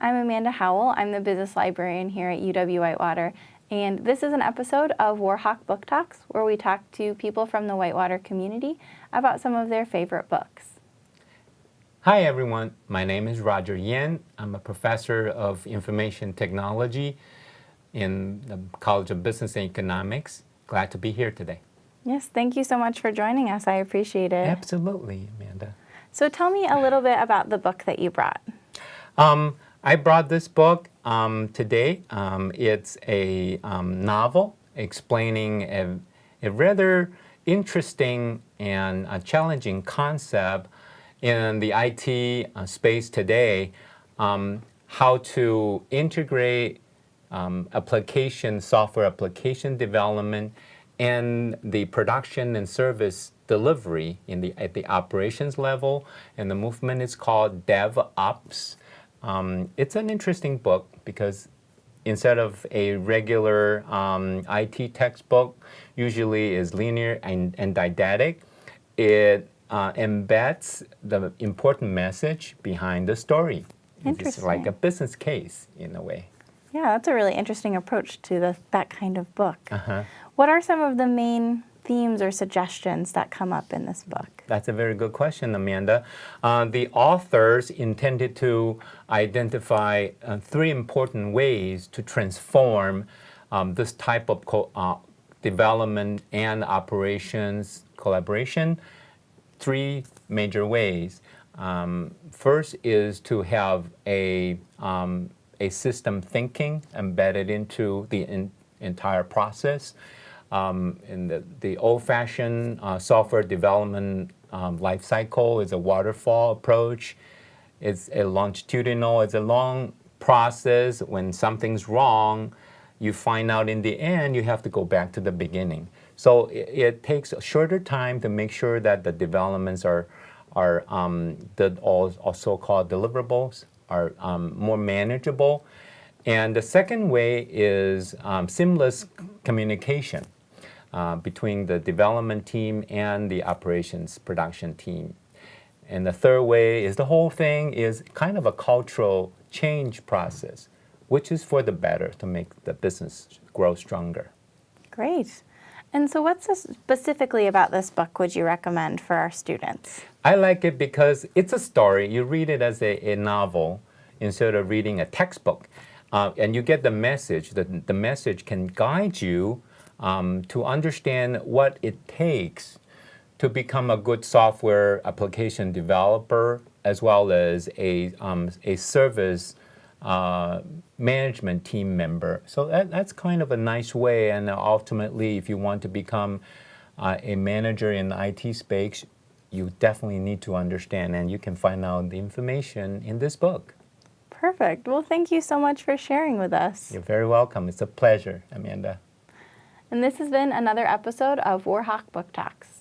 I'm Amanda Howell. I'm the business librarian here at UW-Whitewater, and this is an episode of Warhawk Book Talks, where we talk to people from the Whitewater community about some of their favorite books. Hi everyone, my name is Roger Yen. I'm a professor of information technology in the College of Business and Economics. Glad to be here today. Yes, thank you so much for joining us. I appreciate it. Absolutely, Amanda. So tell me a little bit about the book that you brought. Um, I brought this book um, today. Um, it's a um, novel explaining a, a, rather interesting and challenging concept in the IT uh, space today, um, how to integrate um, application, software application development and the production and service delivery in the, at the operations level. And the movement is called DevOps. Um, it's an interesting book because instead of a regular um, IT textbook, usually is linear and, and didactic, it uh, embeds the important message behind the story. It's like a business case in a way. Yeah, that's a really interesting approach to the, that kind of book. Uh -huh. What are some of the main themes or suggestions that come up in this book? That's a very good question, Amanda. Uh, the authors intended to identify uh, three important ways to transform um, this type of uh, development and operations collaboration. Three major ways. Um, first is to have a, um, a system thinking embedded into the in entire process. Um, in the, the old-fashioned uh, software development um, life cycle is a waterfall approach. It's a longitudinal, it's a long process. When something's wrong, you find out in the end, you have to go back to the beginning. So it, it takes a shorter time to make sure that the developments are, are um, the all, all so-called deliverables are um, more manageable. And the second way is um, seamless communication uh, between the development team and the operations production team. And the third way is the whole thing is kind of a cultural change process, which is for the better to make the business grow stronger. Great. And so what's specifically about this book would you recommend for our students? I like it because it's a story. You read it as a, a novel instead of reading a textbook. Uh, and you get the message. The, the message can guide you um, to understand what it takes to become a good software application developer as well as a, um, a service uh, management team member. So that, that's kind of a nice way and ultimately if you want to become uh, a manager in the IT space, you definitely need to understand and you can find out the information in this book. Perfect. Well, thank you so much for sharing with us. You're very welcome. It's a pleasure, Amanda. And this has been another episode of Warhawk Book Talks.